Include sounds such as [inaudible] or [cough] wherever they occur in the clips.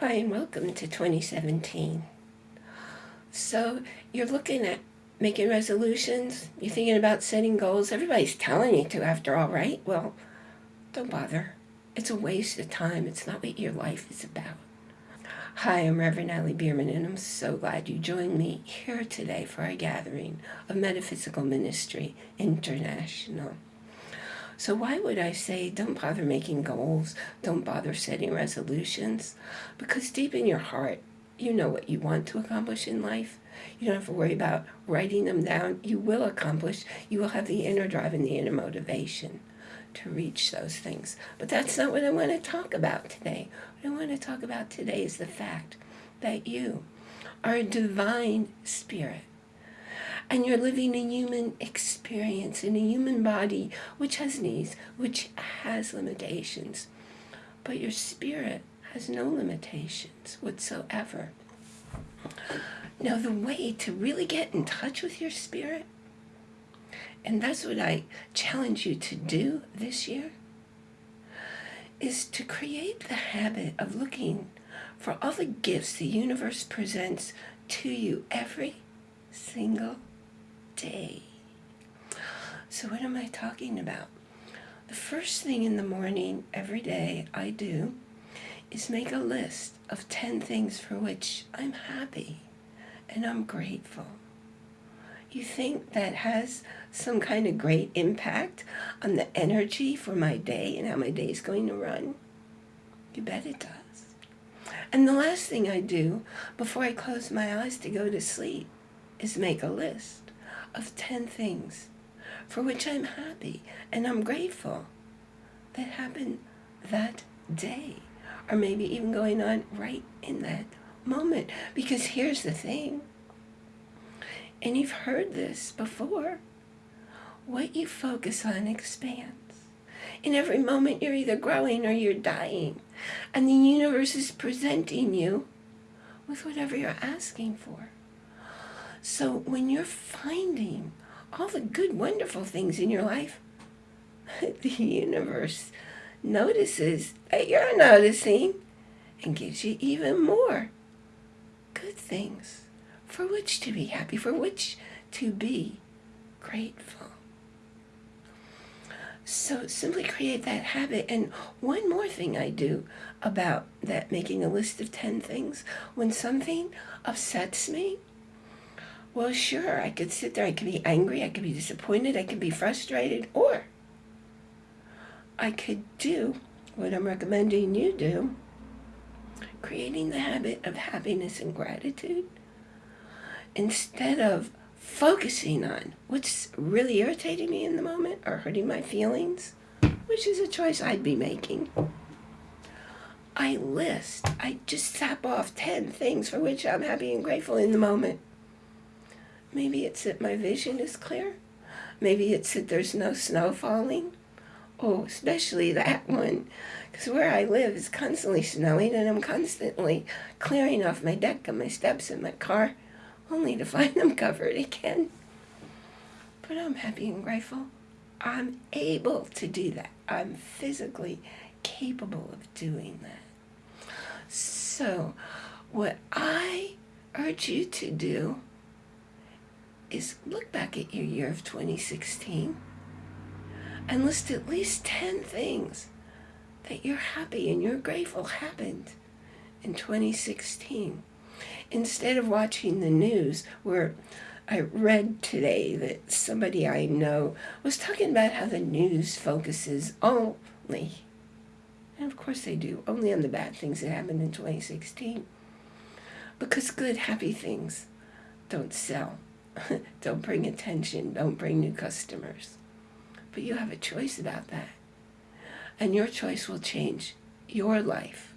Hi, and welcome to 2017. So, you're looking at making resolutions, you're thinking about setting goals. Everybody's telling you to, after all, right? Well, don't bother. It's a waste of time. It's not what your life is about. Hi, I'm Reverend Allie Bierman, and I'm so glad you joined me here today for our gathering of Metaphysical Ministry International. So why would I say don't bother making goals, don't bother setting resolutions? Because deep in your heart, you know what you want to accomplish in life. You don't have to worry about writing them down. You will accomplish. You will have the inner drive and the inner motivation to reach those things. But that's not what I want to talk about today. What I want to talk about today is the fact that you are a divine spirit and you're living a human experience in a human body which has needs, which has limitations. But your spirit has no limitations whatsoever. Now, the way to really get in touch with your spirit, and that's what I challenge you to do this year, is to create the habit of looking for all the gifts the universe presents to you every single day. So what am I talking about? The first thing in the morning every day I do is make a list of 10 things for which I'm happy and I'm grateful. You think that has some kind of great impact on the energy for my day and how my day is going to run? You bet it does. And the last thing I do before I close my eyes to go to sleep is make a list of 10 things for which I'm happy and I'm grateful that happened that day or maybe even going on right in that moment. Because here's the thing, and you've heard this before, what you focus on expands. In every moment, you're either growing or you're dying. And the universe is presenting you with whatever you're asking for. So when you're finding all the good, wonderful things in your life, [laughs] the universe notices that you're noticing and gives you even more good things for which to be happy, for which to be grateful. So simply create that habit. And one more thing I do about that making a list of 10 things, when something upsets me, well, sure, I could sit there, I could be angry, I could be disappointed, I could be frustrated, or I could do what I'm recommending you do, creating the habit of happiness and gratitude instead of focusing on what's really irritating me in the moment or hurting my feelings, which is a choice I'd be making. I list, I just tap off 10 things for which I'm happy and grateful in the moment. Maybe it's that my vision is clear. Maybe it's that there's no snow falling. Oh, especially that one. Because where I live is constantly snowing and I'm constantly clearing off my deck and my steps and my car only to [laughs] find them covered again. But I'm happy and grateful. I'm able to do that. I'm physically capable of doing that. So, what I urge you to do is look back at your year of 2016 and list at least 10 things that you're happy and you're grateful happened in 2016. Instead of watching the news where I read today that somebody I know was talking about how the news focuses only, and of course they do, only on the bad things that happened in 2016. Because good, happy things don't sell. [laughs] don't bring attention, don't bring new customers. But you have a choice about that. And your choice will change your life.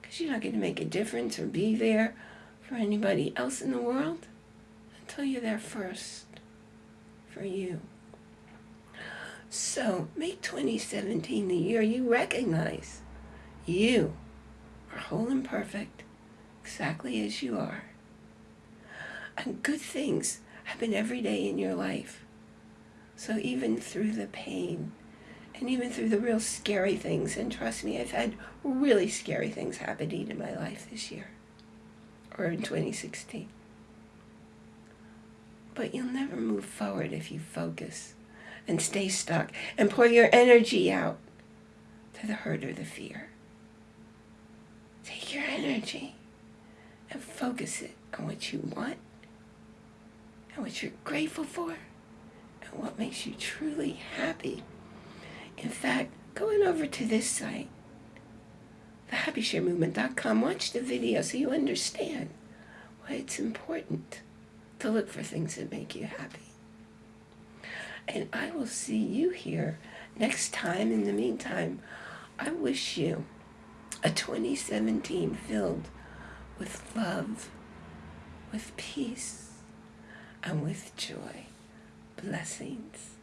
Because you're not going to make a difference or be there for anybody else in the world until you're there first for you. So make 2017 the year you recognize you are whole and perfect exactly as you are. And good things happen every day in your life. So even through the pain And even through the real scary things, and trust me, I've had really scary things happening in my life this year or in 2016. But you'll never move forward if you focus and stay stuck and pour your energy out to the hurt or the fear. Take your energy and focus it on what you want and what you're grateful for and what makes you truly happy. In fact, going over to this site, thehappysharemovement.com, watch the video so you understand why it's important to look for things that make you happy. And I will see you here next time. In the meantime, I wish you a 2017 filled with love, with peace, and with joy. Blessings.